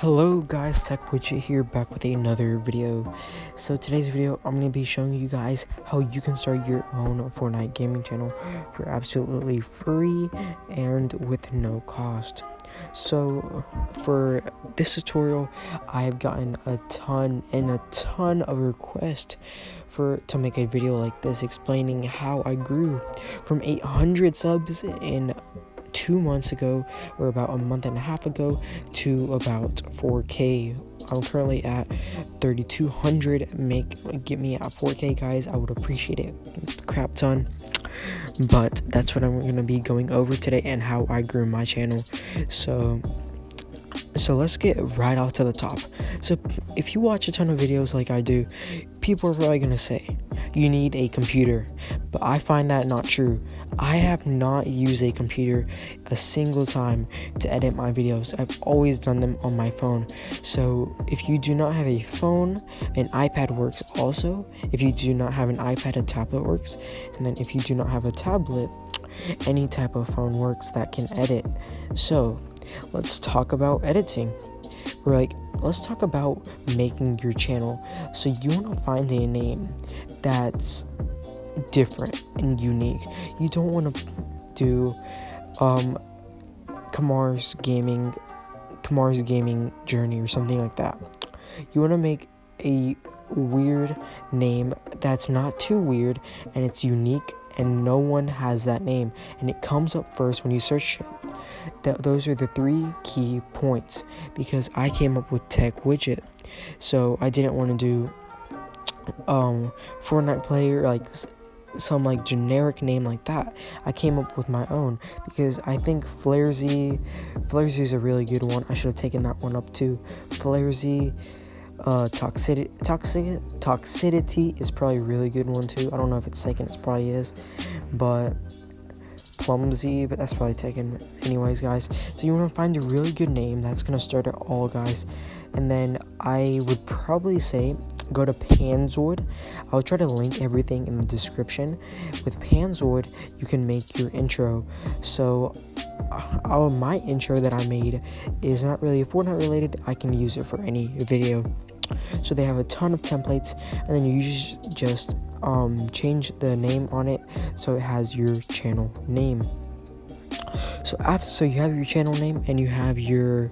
Hello guys, Tech Widget here back with another video. So today's video, I'm going to be showing you guys how you can start your own Fortnite gaming channel for absolutely free and with no cost. So for this tutorial, I have gotten a ton and a ton of requests for to make a video like this explaining how I grew from 800 subs in two months ago or about a month and a half ago to about 4k i'm currently at 3200 make get me at 4k guys. I would appreciate it. Crap ton. But that's what i'm to be going over today and how i grew my channel. So so let's get right off to the top. So if you watch a ton of videos like i do people are probably to say you need a computer but i find that not true I have not used a computer a single time to edit my videos. I've always done them on my phone. So if you do not have a phone, an iPad works also. If you do not have an iPad, a tablet works. And then if you do not have a tablet, any type of phone works that can edit. So let's talk about editing. We're like, let's talk about making your channel. So you want to find a name that's different and unique. You don't want to do um, Kamar's gaming, Kamar's gaming journey or something like that. You want to make a weird name that's not too weird and it's unique and no one has that name and it comes up first when you search it. Th those are the three key points because I came up with tech widget. So I didn't want to do um Fortnite player like some like generic name like that. I came up with my own because I think Flaresy, Flaresy is a really good one. I should have taken that one up too. Flaresy, uh, toxicity, toxic, toxicity is probably a really good one too. I don't know if it's taken. it probably is, but clumsy, but that's probably taken anyways, guys. So you want to find a really good name that's gonna start it all, guys, and then I would probably say go to Panzoid. I'll try to link everything in the description. With Panzoid, you can make your intro. So, uh, my intro that I made is not really Fortnite related. I can use it for any video. So they have a ton of templates, and then you just um, change the name on it so it has your channel name. So after, so you have your channel name and you have your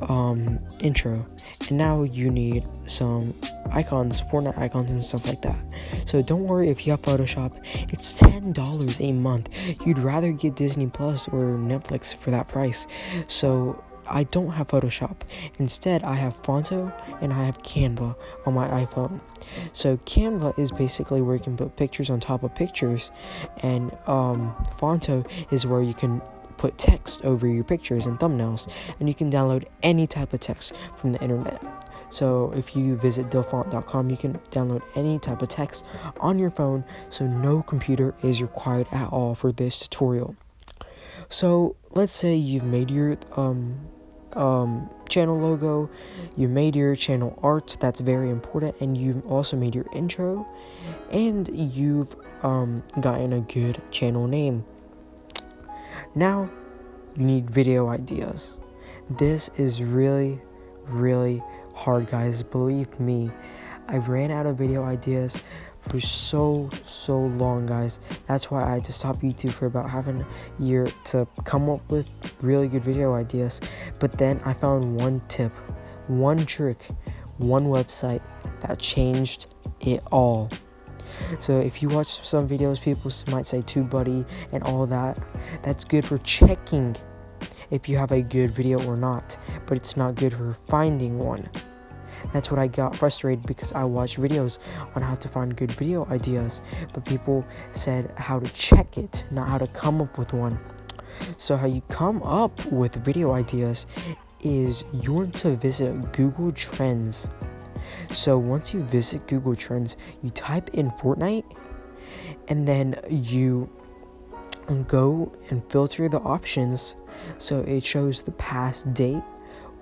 um, intro, and now you need some icons, Fortnite icons and stuff like that. So don't worry if you have Photoshop, it's $10 a month. You'd rather get Disney Plus or Netflix for that price. So I don't have Photoshop. Instead, I have Phonto and I have Canva on my iPhone. So Canva is basically where you can put pictures on top of pictures, and um, Phonto is where you can put text over your pictures and thumbnails, and you can download any type of text from the internet. So if you visit dafont.com, you can download any type of text on your phone, so no computer is required at all for this tutorial. So let's say you've made your um, um, channel logo, you made your channel art, that's very important, and you've also made your intro, and you've um, gotten a good channel name. Now, you need video ideas. This is really, really hard, guys. Believe me, I ran out of video ideas for so so long guys that's why i had to stop youtube for about half a year to come up with really good video ideas but then i found one tip one trick one website that changed it all so if you watch some videos people might say TubeBuddy and all that that's good for checking if you have a good video or not but it's not good for finding one that's what I got frustrated because I watched videos on how to find good video ideas, but people said how to check it, not how to come up with one. So, how you come up with video ideas is you want to visit Google Trends. So, once you visit Google Trends, you type in Fortnite and then you go and filter the options so it shows the past date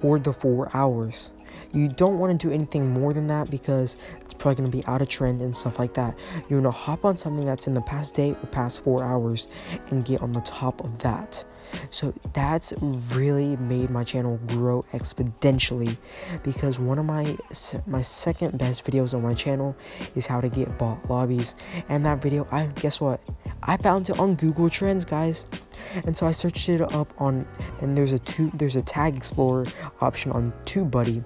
or the four hours. You don't want to do anything more than that because it's probably going to be out of trend and stuff like that. You want to hop on something that's in the past day or past four hours and get on the top of that. So that's really made my channel grow exponentially because one of my my second best videos on my channel is how to get bot lobbies. And that video I guess what? I found it on Google Trends guys. And so I searched it up on and there's a two there's a tag explorer option on TubeBuddy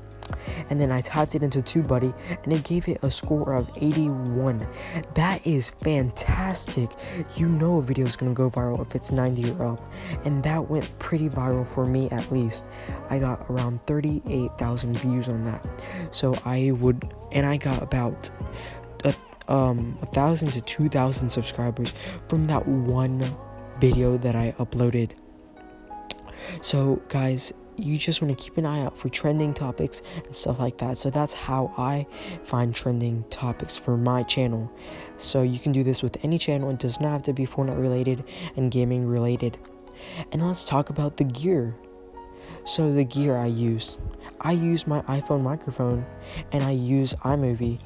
and then I typed it into TubeBuddy and it gave it a score of 81. That is fantastic. You know a video is going to go viral if it's 90 or up. And that went pretty viral for me at least. I got around 38,000 views on that. So I would, and I got about a, um, a thousand to 2,000 subscribers from that one video that I uploaded. So guys, you just want to keep an eye out for trending topics and stuff like that. So that's how I find trending topics for my channel. So you can do this with any channel. It does not have to be Fortnite related and gaming related. And let's talk about the gear. So the gear I use. I use my iPhone microphone and I use iMovie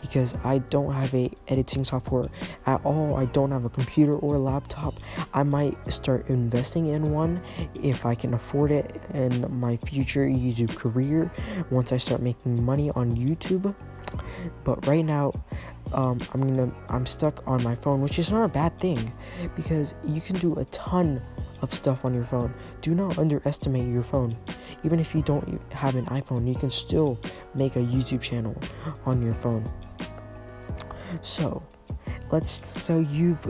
because I don't have a editing software at all. I don't have a computer or a laptop. I might start investing in one if I can afford it in my future YouTube career once I start making money on YouTube. But right now, um, I'm gonna I'm stuck on my phone, which is not a bad thing because you can do a ton of stuff on your phone. Do not underestimate your phone. Even if you don't have an iPhone, you can still make a YouTube channel on your phone. So, let's so you've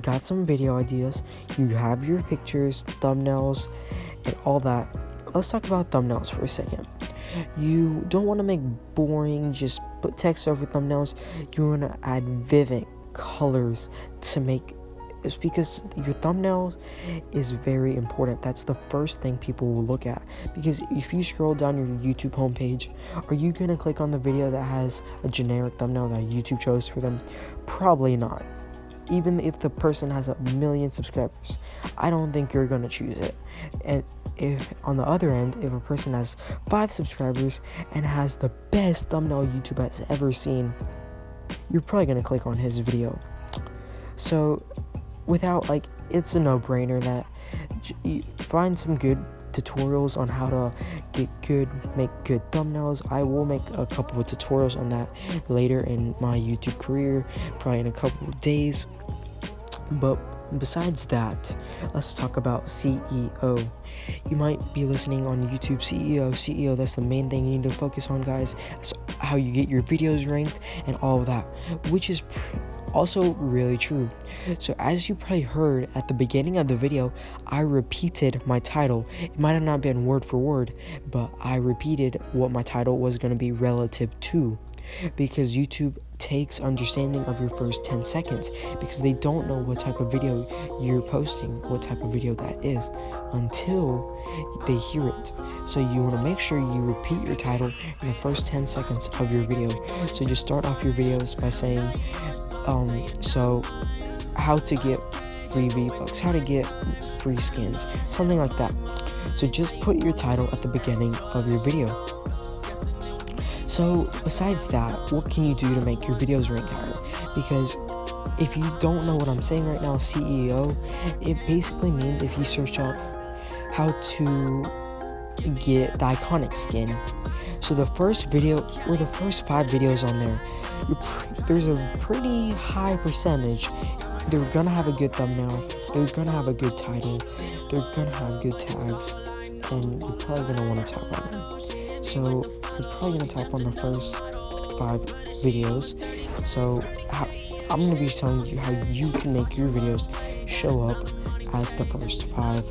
got some video ideas, you have your pictures, thumbnails, and all that. Let's talk about thumbnails for a second. You don't want to make boring, just put text over thumbnails. You want to add vivid colors to make is because your thumbnail is very important. That's the first thing people will look at. Because if you scroll down your YouTube homepage, are you going to click on the video that has a generic thumbnail that YouTube chose for them? Probably not. Even if the person has a million subscribers, I don't think you're going to choose it. And if on the other end, if a person has five subscribers and has the best thumbnail YouTube has ever seen, you're probably going to click on his video. So without like it's a no-brainer that find some good tutorials on how to get good make good thumbnails. I will make a couple of tutorials on that later in my youtube career probably in a couple of days. But besides that let's talk about SEO you might be listening on youtube SEO SEO that's the main thing you need to focus on guys. That's how you get your videos ranked and all of that which is also really true. So as you probably heard at the beginning of the video, I repeated my title. It might have not been word for word, but I repeated what my title was going to be relative to because YouTube takes understanding of your first 10 seconds because they don't know what type of video you're posting, what type of video that is until they hear it. So you want to make sure you repeat your title in the first 10 seconds of your video. So just start off your videos by saying um so how to get free v-bucks how to get free skins something like that. So just put your title at the beginning of your video. So besides that what can you do to make your videos rank higher? Because if you don't know what i'm saying right now SEO it basically means if you search up how to get the iconic skin. So the first video or the first five videos on there there's a pretty high percentage. They're gonna have a good thumbnail. They're gonna have a good title. They're gonna have good tags, and you're probably gonna want to tap on them. So you're probably gonna tap on the first five videos. So I'm gonna be telling you how you can make your videos show up as the first five.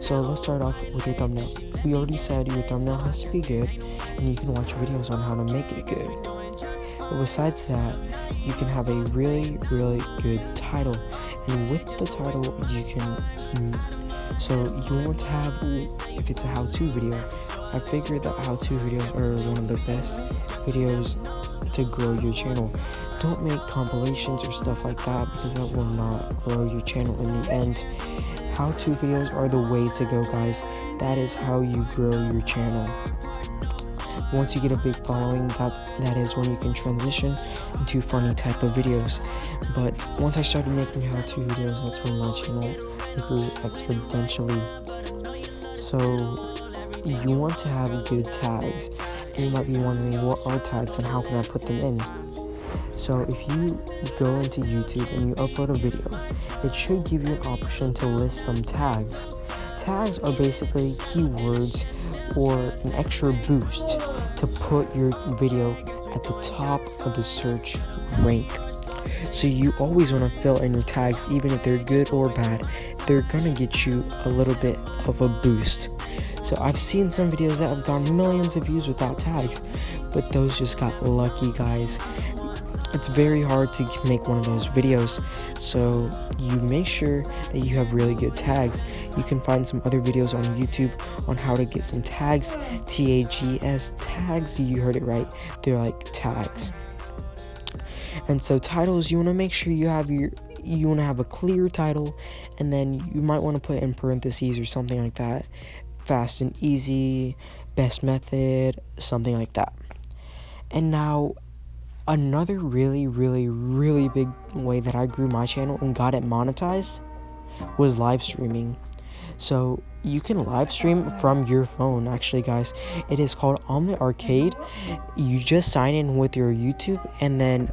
So let's start off with your thumbnail. We already said your thumbnail has to be good, and you can watch videos on how to make it good. But besides that, you can have a really, really good title. And with the title, you can. Mm, so you want to have, if it's a how-to video, I figured that how-to videos are one of the best videos to grow your channel. Don't make compilations or stuff like that because that will not grow your channel in the end. How-to videos are the way to go, guys. That is how you grow your channel. Once you get a big following that that is when you can transition into funny type of videos. But once i started making how-to videos that's when my channel grew exponentially. So you want to have good tags. And you might be wondering what are tags and how can i put them in? So if you go into youtube and you upload a video it should give you an option to list some tags. Tags are basically keywords or an extra boost to put your video at the top of the search rank. So you always want to fill in your tags even if they're good or bad. They're gonna get you a little bit of a boost. So I've seen some videos that have gone millions of views without tags, but those just got lucky guys it's very hard to make one of those videos so you make sure that you have really good tags. You can find some other videos on youtube on how to get some tags t-a-g-s tags you heard it right they're like tags. And so titles you want to make sure you have your you want to have a clear title and then you might want to put in parentheses or something like that fast and easy best method something like that. And now Another really, really, really big way that I grew my channel and got it monetized was live streaming. So you can live stream from your phone actually guys. It is called Omlet Arcade. You just sign in with your YouTube and then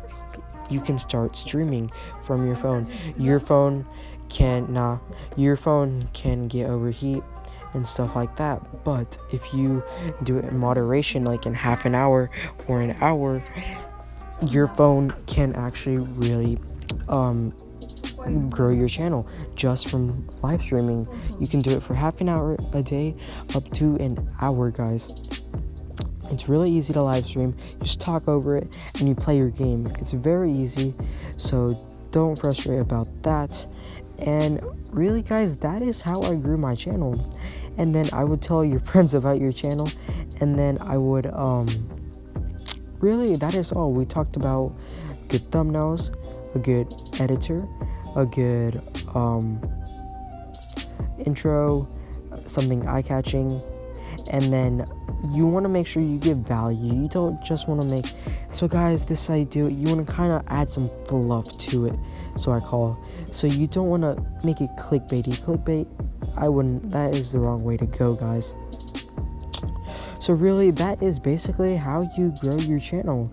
you can start streaming from your phone. Your phone can nah your phone can get overheat and stuff like that. But if you do it in moderation like in half an hour or an hour your phone can actually really um, grow your channel just from live streaming. You can do it for half an hour a day up to an hour, guys. It's really easy to live stream. Just talk over it and you play your game. It's very easy, so don't frustrate about that. And really, guys, that is how I grew my channel. And then I would tell your friends about your channel, and then I would um really, that is all. We talked about good thumbnails, a good editor, a good um, intro, something eye catching, and then you want to make sure you give value. You don't just want to make. So, guys, this I do. You want to kind of add some fluff to it. So I call. So you don't want to make it clickbaity. Clickbait. I wouldn't. That is the wrong way to go, guys. So really, that is basically how you grow your channel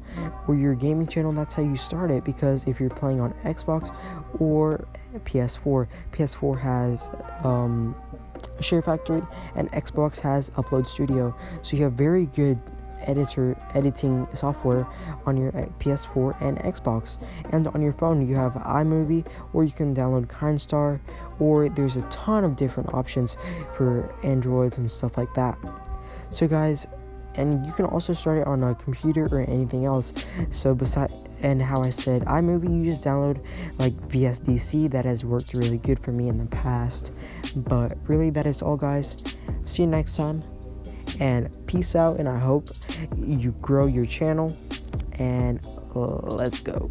or your gaming channel. That's how you start it because if you're playing on Xbox or PS4, PS4 has um, Share Factory and Xbox has Upload Studio. So you have very good editor editing software on your PS4 and Xbox. And on your phone, you have iMovie, or you can download KineMaster, or there's a ton of different options for Androids and stuff like that. So guys, and you can also start it on a computer or anything else. So beside and how I said iMovie, you just download like VSDC that has worked really good for me in the past. But really, that is all, guys. See you next time, and peace out. And I hope you grow your channel. And uh, let's go.